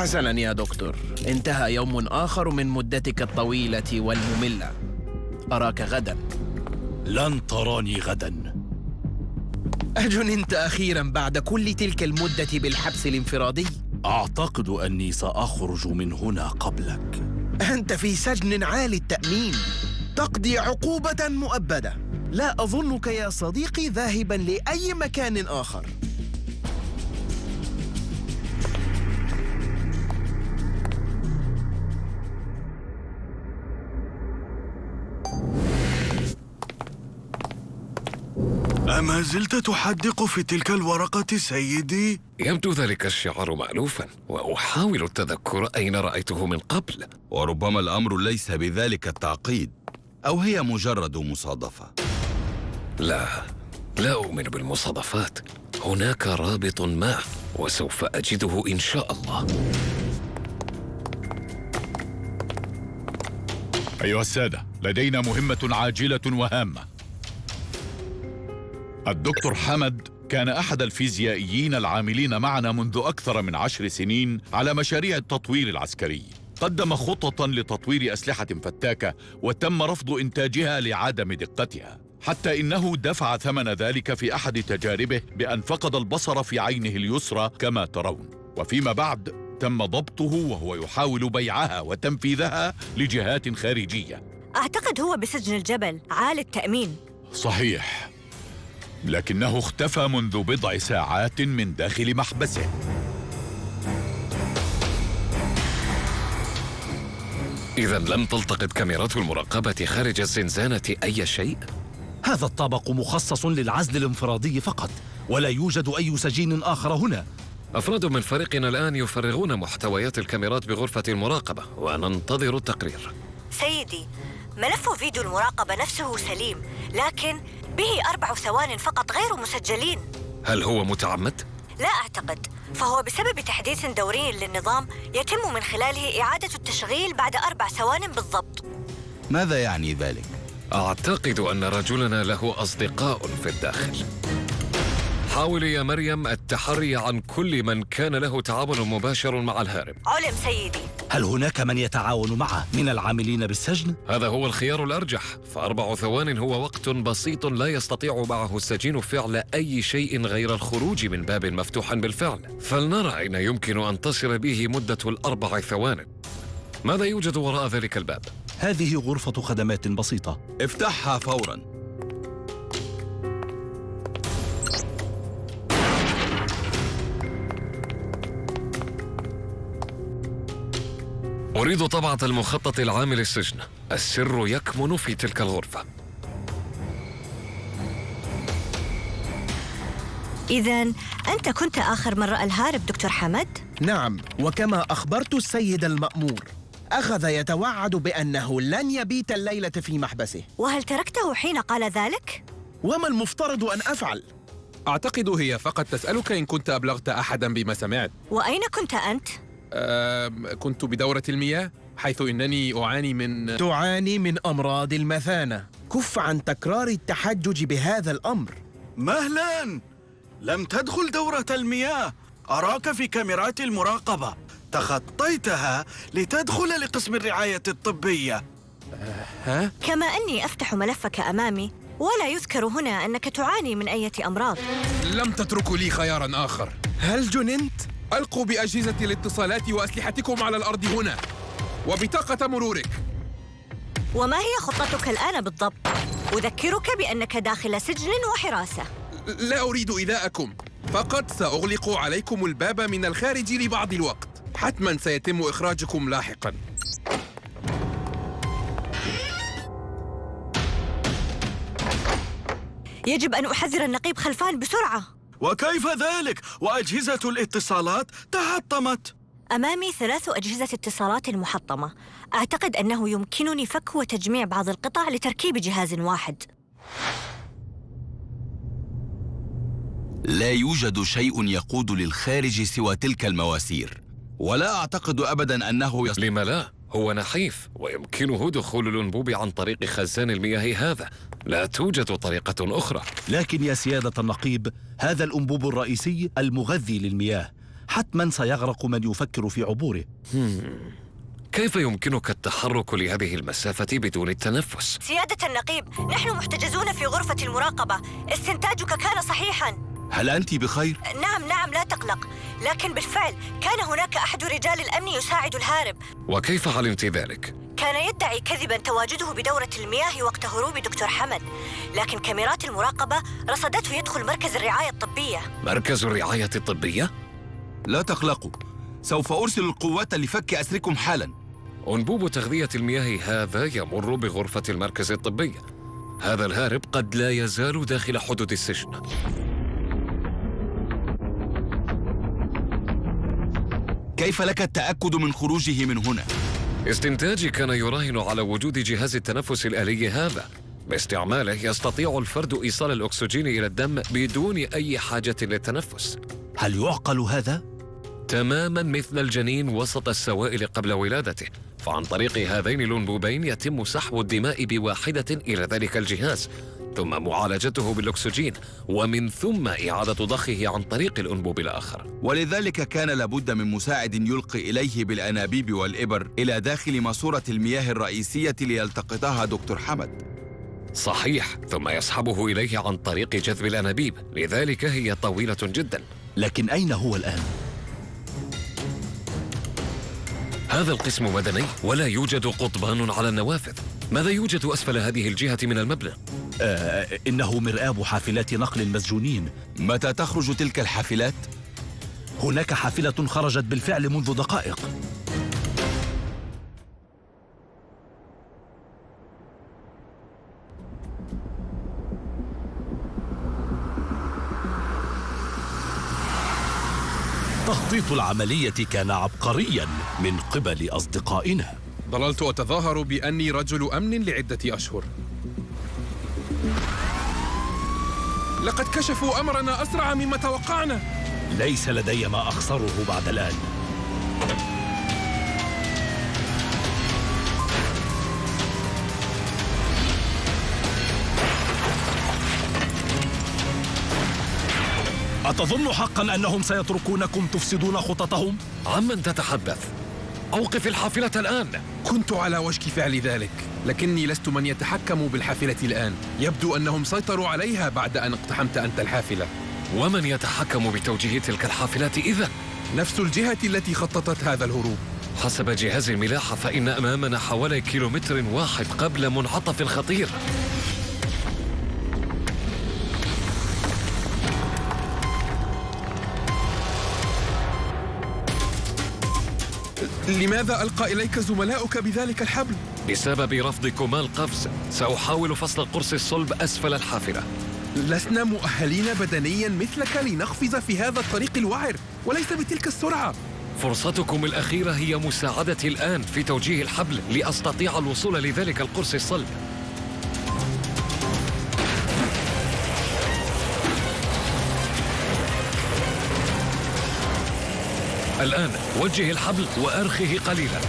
حسنا يا دكتور. انتهى يوم آخر من مدتك الطويلة والمملة. أراك غدا. لن تراني غدا. أجننت أخيرا بعد كل تلك المدة بالحبس الانفرادي؟ أعتقد أني سأخرج من هنا قبلك. أنت في سجن عالي التأمين. تقضي عقوبة مؤبدة. لا أظنك يا صديقي ذاهبا لأي مكان آخر. أما زلت تحدق في تلك الورقة سيدي؟ يبدو ذلك الشعار مألوفا وأحاول التذكر أين رأيته من قبل. وربما الأمر ليس بذلك التعقيد أو هي مجرد مصادفة. لا لا أؤمن بالمصادفات. هناك رابط ما وسوف أجده إن شاء الله. أيها السادة لدينا مهمة عاجلة وهامة. الدكتور حمد كان أحد الفيزيائيين العاملين معنا منذ أكثر من عشر سنين على مشاريع التطوير العسكري. قدم خططا لتطوير أسلحة فتاكة وتم رفض إنتاجها لعدم دقتها. حتى إنه دفع ثمن ذلك في أحد تجاربه بأن فقد البصر في عينه اليسرى كما ترون. وفيما بعد تم ضبطه وهو يحاول بيعها وتنفيذها لجهات خارجية. أعتقد هو بسجن الجبل. عالي التأمين. صحيح. لكنه اختفى منذ بضع ساعات من داخل محبسه. إذا لم تلتقط كاميرات المراقبة خارج الزنزانة أي شيء؟ هذا الطابق مخصص للعزل الانفرادي فقط ولا يوجد أي سجين آخر هنا. أفراد من فريقنا الآن يفرغون محتويات الكاميرات بغرفة المراقبة وننتظر التقرير. سيدي ملف فيديو المراقبة نفسه سليم لكن به أربع ثوان فقط غير مسجلين هل هو متعمد؟ لا أعتقد فهو بسبب تحديث دوري للنظام يتم من خلاله إعادة التشغيل بعد أربع ثوان بالضبط ماذا يعني ذلك؟ أعتقد أن رجلنا له أصدقاء في الداخل حاولي يا مريم التحري عن كل من كان له تعاون مباشر مع الهارب. علم سيدي. هل هناك من يتعاون معه من العاملين بالسجن؟ هذا هو الخيار الأرجح. فأربع ثوان هو وقت بسيط لا يستطيع معه السجين فعل أي شيء غير الخروج من باب مفتوح بالفعل. فلنرى أين يمكن أن تصل به مدة الأربع ثوان. ماذا يوجد وراء ذلك الباب؟ هذه غرفة خدمات بسيطة. افتحها فوراً. أريد طبعة المخطط العام للسجن السر يكمن في تلك الغرفة إذا أنت كنت آخر من رأى الهارب دكتور حمد؟ نعم وكما أخبرت السيد المأمور أخذ يتوعد بأنه لن يبيت الليلة في محبسه وهل تركته حين قال ذلك؟ وما المفترض أن أفعل؟ أعتقد هي فقط تسألك إن كنت أبلغت أحدا بما سمعت وأين كنت أنت؟ كنت بدورة المياه حيث إنني أعاني من تعاني من أمراض المثانة. كف عن تكرار التحجج بهذا الأمر. مهلا! لم تدخل دورة المياه. أراك في كاميرات المراقبة. تخطيتها لتدخل لقسم الرعاية الطبية. ها؟ كما أني أفتح ملفك أمامي ولا يذكر هنا أنك تعاني من أية أمراض. لم تتركوا لي خيارا آخر. هل جننت؟ ألقوا بأجهزة الاتصالات وأسلحتكم على الأرض هنا. وبطاقة مرورك. وما هي خطتك الآن بالضبط؟ أذكرك بأنك داخل سجن وحراسة. لا أريد إيذاءكم. فقط سأغلق عليكم الباب من الخارج لبعض الوقت. حتما سيتم إخراجكم لاحقا. يجب أن أحذر النقيب خلفان بسرعة. وكيف ذلك؟ وأجهزة الاتصالات تحطمت. أمامي ثلاث أجهزة اتصالات محطمة. أعتقد أنه يمكنني فك وتجميع بعض القطع لتركيب جهاز واحد. لا يوجد شيء يقود للخارج سوى تلك المواسير. ولا أعتقد أبدا أنه يص... لم لا؟ هو نحيف ويمكنه دخول الأنبوب عن طريق خزان المياه هذا. لا توجد طريقة أخرى. لكن يا سيادة النقيب هذا الأنبوب الرئيسي المغذي للمياه. حتما سيغرق من يفكر في عبوره. كيف يمكنك التحرك لهذه المسافة بدون التنفس؟ سيادة النقيب نحن محتجزون في غرفة المراقبة. استنتاجك كان صحيحا. هل أنت بخير؟ نعم نعم لا تقلق. لكن بالفعل كان هناك أحد رجال الأمن يساعد الهارب. وكيف علمت ذلك؟ كان يدعي كذبا تواجده بدورة المياه وقت هروب دكتور حمد لكن كاميرات المراقبة رصدته يدخل مركز الرعاية الطبية مركز الرعاية الطبية؟ لا تقلقوا سوف أرسل القوات لفك أسركم حالا أنبوب تغذية المياه هذا يمر بغرفة المركز الطبي هذا الهارب قد لا يزال داخل حدود السجن كيف لك التأكد من خروجه من هنا؟ استنتاجي كان يراهن على وجود جهاز التنفس الآلي هذا. باستعماله يستطيع الفرد إيصال الأكسجين إلى الدم بدون أي حاجة للتنفس. هل يعقل هذا؟ تماما مثل الجنين وسط السوائل قبل ولادته. فعن طريق هذين الأنبوبين يتم سحب الدماء بواحدة إلى ذلك الجهاز. ثم معالجته بالأكسجين ومن ثم إعادة ضخه عن طريق الأنبوب الآخر ولذلك كان لابد من مساعد يلقي إليه بالأنابيب والإبر إلى داخل ماسورة المياه الرئيسية ليلتقطها دكتور حمد صحيح ثم يسحبه إليه عن طريق جذب الأنابيب لذلك هي طويلة جدا لكن أين هو الآن؟ هذا القسم مدني ولا يوجد قضبان على النوافذ ماذا يوجد أسفل هذه الجهة من المبنى؟ آه إنه مرآب حافلات نقل المسجونين. متى تخرج تلك الحافلات؟ هناك حافلة خرجت بالفعل منذ دقائق. تخطيط العملية كان عبقريا من قبل أصدقائنا. ظللت أتظاهر بأني رجل أمن لعدة أشهر. لقد كشفوا أمرنا أسرع مما توقعنا ليس لدي ما أخسره بعد الآن أتظن حقا أنهم سيتركونكم تفسدون خططهم؟ عمن تتحدث؟ أوقف الحافلة الآن. كنت على وشك فعل ذلك لكني لست من يتحكم بالحافلة الآن. يبدو أنهم سيطروا عليها بعد أن اقتحمت أنت الحافلة. ومن يتحكم بتوجيه تلك الحافلات إذا؟ نفس الجهة التي خططت هذا الهروب. حسب جهاز الملاحة فإن أمامنا حوالي كيلومتر واحد قبل منعطف خطير لماذا ألقى إليك زملاؤك بذلك الحبل؟ بسبب رفضكما القفز سأحاول فصل القرص الصلب أسفل الحافلة. لسنا مؤهلين بدنيا مثلك لنقفز في هذا الطريق الوعر وليس بتلك السرعة. فرصتكم الأخيرة هي مساعدتي الآن في توجيه الحبل لأستطيع الوصول لذلك القرص الصلب. الآن وجه الحبل وأرخه قليلا.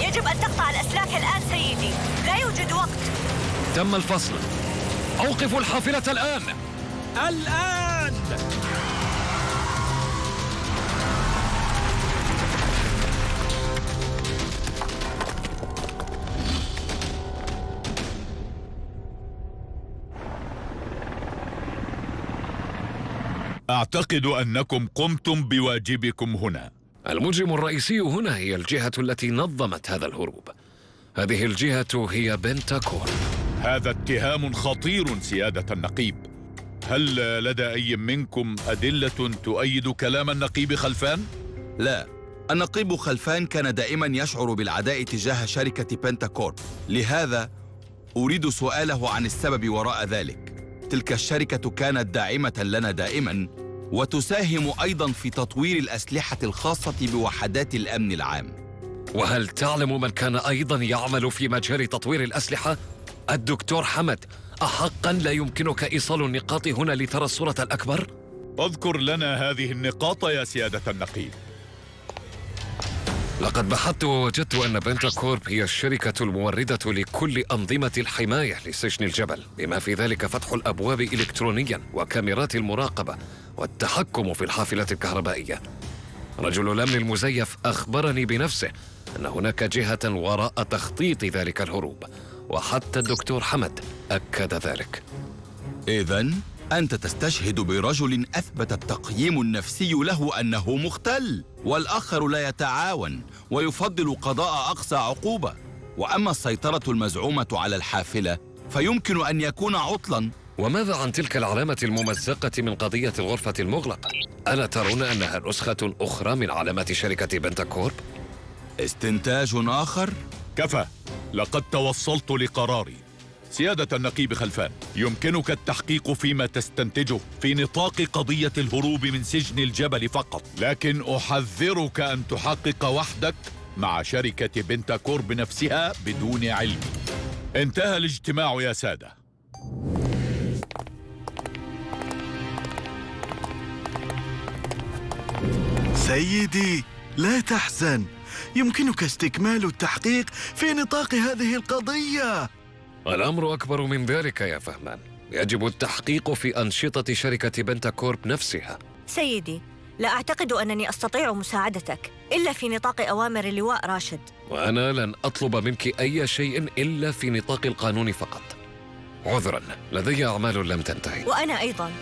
يجب أن تقطع الأسلاك الآن سيدي. لا يوجد وقت. تم الفصل. أوقفوا الحافلة الآن. الآن! أعتقد أنكم قمتم بواجبكم هنا. المجرم الرئيسي هنا هي الجهة التي نظمت هذا الهروب. هذه الجهة هي بنتاكور هذا اتهام خطير سيادة النقيب. هل لدى أي منكم أدلة تؤيد كلام النقيب خلفان؟ لا. النقيب خلفان كان دائما يشعر بالعداء تجاه شركة بنتاكورب لهذا أريد سؤاله عن السبب وراء ذلك. تلك الشركة كانت داعمة لنا دائما وتساهم أيضا في تطوير الأسلحة الخاصة بوحدات الأمن العام وهل تعلم من كان أيضا يعمل في مجال تطوير الأسلحة؟ الدكتور حمد أحقا لا يمكنك إيصال النقاط هنا لترى الصورة الأكبر؟ أذكر لنا هذه النقاط يا سيادة النقيب لقد بحثت ووجدت أن بنتا كورب هي الشركة الموردة لكل أنظمة الحماية لسجن الجبل بما في ذلك فتح الأبواب إلكترونيا وكاميرات المراقبة والتحكم في الحافلة الكهربائية. رجل الأمن المزيف أخبرني بنفسه أن هناك جهة وراء تخطيط ذلك الهروب وحتى الدكتور حمد أكد ذلك. إذا أنت تستشهد برجل أثبت التقييم النفسي له أنه مختل والآخر لا يتعاون ويفضل قضاء أقصى عقوبة. وأما السيطرة المزعومة على الحافلة فيمكن أن يكون عطلاً. وماذا عن تلك العلامة الممزقة من قضية الغرفة المغلقة؟ ألا ترون أنها نسخة أخرى من علامات شركة بنتاكورب؟ استنتاج آخر؟ كفى. لقد توصلت لقراري. سيادة النقيب خلفان يمكنك التحقيق فيما تستنتجه في نطاق قضية الهروب من سجن الجبل فقط. لكن أحذرك أن تحقق وحدك مع شركة بنتاكورب نفسها بدون علمي انتهى الاجتماع يا سادة. سيدي لا تحزن. يمكنك استكمال التحقيق في نطاق هذه القضية. الأمر أكبر من ذلك يا فهمان. يجب التحقيق في أنشطة شركة بنتاكورب نفسها. سيدي لا أعتقد أنني أستطيع مساعدتك إلا في نطاق أوامر اللواء راشد. وأنا لن أطلب منك أي شيء إلا في نطاق القانون فقط. عذرا لدي أعمال لم تنتهي. وأنا أيضاً.